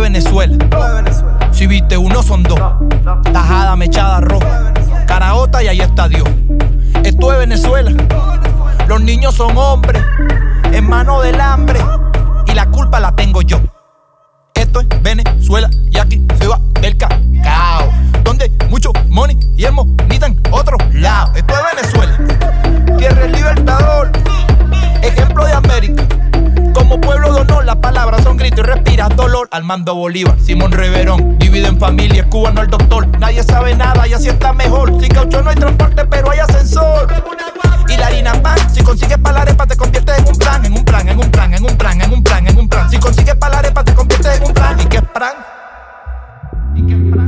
Venezuela. Si viste uno son dos. Tajada mechada roja. Caraota y ahí está Dios. Esto es Venezuela. Los niños son hombres. En mano del hambre. Y la culpa la tengo yo. Esto es Venezuela y aquí se va el cacao. Donde mucho money y el monita en otro dolor. Armando Bolívar, Simón Reverón, dividen familias, cubano el doctor. Nadie sabe nada y así está mejor. Sin caucho no hay transporte, pero hay ascensor. Y la harina pan, si consigues pa' la arepa te conviertes en un plan, en un plan, en un plan, en un plan, en un plan, en un plan. Si consigues pa' la arepa te conviertes en un plan. ¿Y qué es plan? ¿Y qué es plan?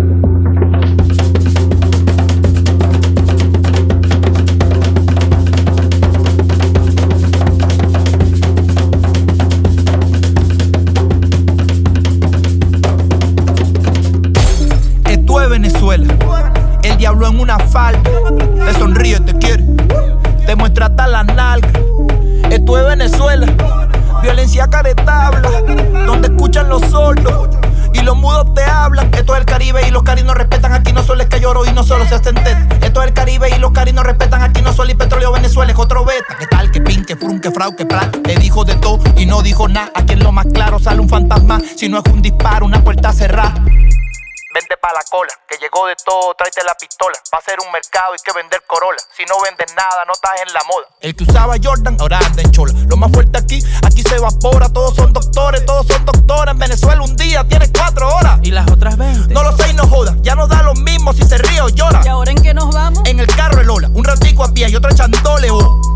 El diablo en una falda. Te sonríe, te quiere. Te muestra hasta la nalga. Esto es Venezuela. Violencia caretabla. Donde escuchan los sordos. Y los mudos te hablan. Esto es el Caribe y los carinos respetan. Aquí no solo es que lloro y no solo se hacen tet. Esto es el Caribe y los carinos respetan. Aquí no solo y petróleo Venezuela es otro beta. ¿Qué tal? Que pin, que frun, que frau, que plan. Le dijo de todo y no dijo nada. Aquí en lo más claro sale un fantasma. Si no es un disparo, una puerta pa' la cola, que llegó de todo, tráete la pistola. Va a ser un mercado, hay que vender Corolla. Si no vendes nada, no estás en la moda. El que usaba Jordan, ahora anda en chola. Lo más fuerte aquí, aquí se evapora. Todos son doctores, todos son doctoras. En Venezuela un día tienes cuatro horas. ¿Y las otras 20? No lo sé y no joda, ya no da lo mismo si se ríe o llora. ¿Y ahora en qué nos vamos? En el carro el Ola, un ratico a pie y otro echándole oh.